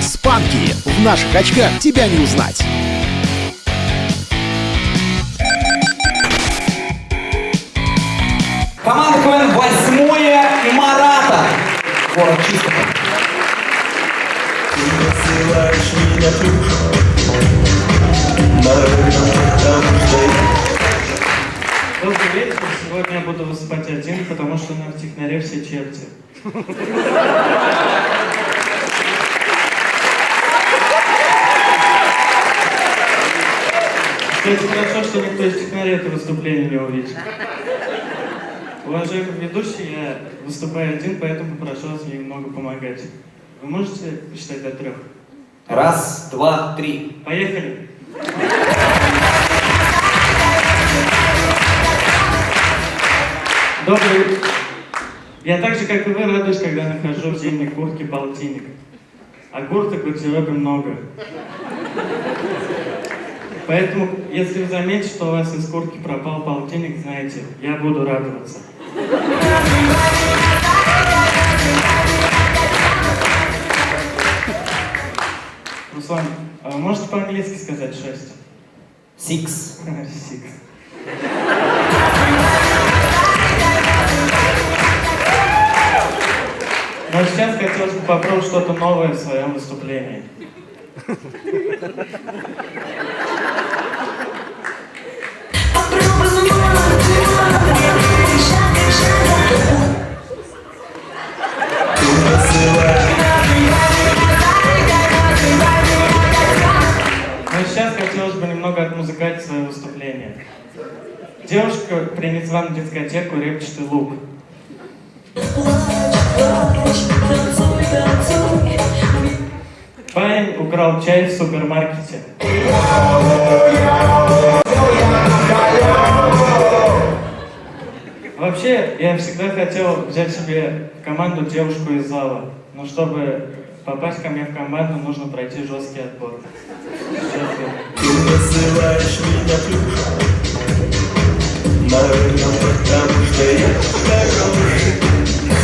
Спанки! В наших очках тебя не узнать! Команда КВН «Восьмое» Марата. Город Чистого. Ты посылаешь меня тут, на Добрый вечер. Сегодня я буду выступать один, потому что на технаре все черти. Кстати, хорошо, что никто из технарей это выступление не увидит. Уважаемый ведущий, я выступаю один, поэтому прошу вас мне немного помогать. Вы можете посчитать до трех? Раз, два, три. Поехали! Добрый. Я так же, как и вы, радуюсь, когда нахожу в зимней куртке полтинник. А курток в гардеробе много. Поэтому, если вы заметите, что у вас из куртки пропал полтинник, знаете, я буду радоваться. Руслан, а вы можете по-английски сказать шесть? Six. Six. Но сейчас хотелось бы попробовать что-то новое в своем выступлении. Но сейчас хотелось бы немного отмузыкать свое выступление. Девушка принесла на дискотеку репчатый лук. Парень украл чай в супермаркете. Вообще, я всегда хотел взять себе команду девушку из зала. Но чтобы попасть ко мне в команду, нужно пройти жесткий отбор. Наверное, потому что я хороший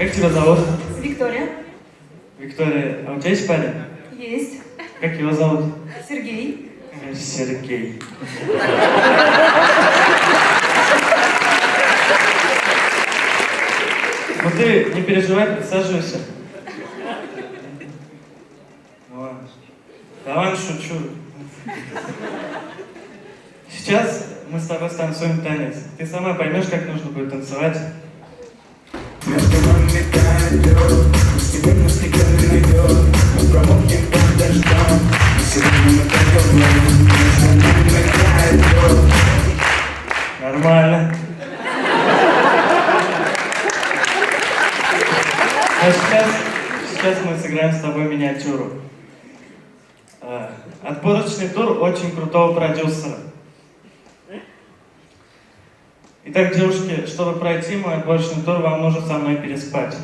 Как тебя зовут? Виктория. Виктория, а у тебя есть парень? Есть. Как его зовут? Сергей. Сергей. Ну ты не переживай, присаживайся. Ладно, шучу. Сейчас мы с тобой станцуем танец. Ты сама поймешь, как нужно будет танцевать. Нормально. А сейчас, сейчас мы сыграем с тобой миниатюру. А, Отборочный тур очень крутого продюсера. Итак, девушки, чтобы пройти мой отборочный тур, вам нужно со мной переспать.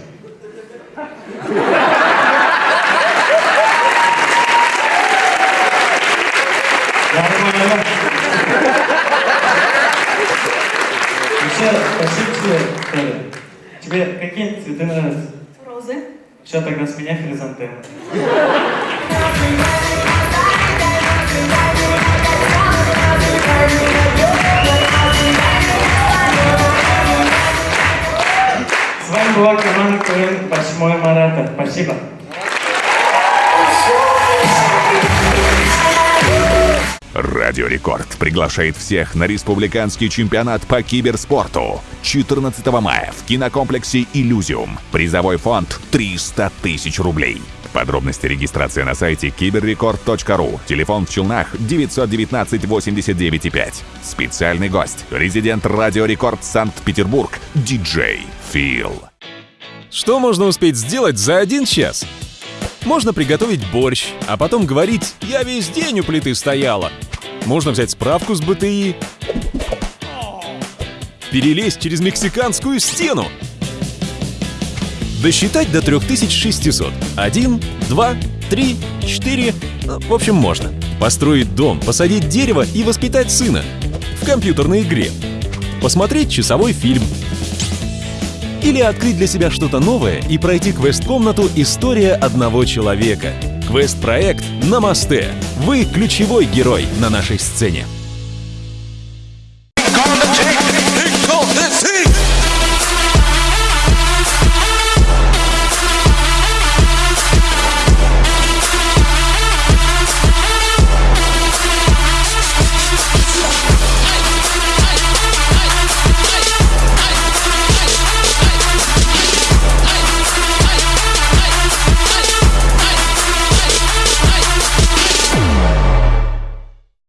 Нормально. Еще, спасибо тебе, Коля. Тебе какие цветы нравятся? Розы. Все, тогда с меня хризантемы. С вами была команда КВН «Восьмое Марата». Спасибо. Радио Рекорд приглашает всех на республиканский чемпионат по киберспорту 14 мая в кинокомплексе «Иллюзиум». Призовой фонд 300 тысяч рублей. Подробности регистрации на сайте киберрекорд.ру. Телефон в Челнах 919 89 5. Специальный гость. Резидент Радио Рекорд Санкт-Петербург. Диджей Фил. Что можно успеть сделать за один час? Можно приготовить борщ, а потом говорить «я весь день у плиты стояла». Можно взять справку с БТИ, перелезть через мексиканскую стену, досчитать до 3600. Один, два, три, четыре. Ну, В общем, можно. Построить дом, посадить дерево и воспитать сына. В компьютерной игре. Посмотреть часовой фильм. Или открыть для себя что-то новое и пройти квест-комнату «История одного человека». Квест-проект «Намасте». Вы ключевой герой на нашей сцене.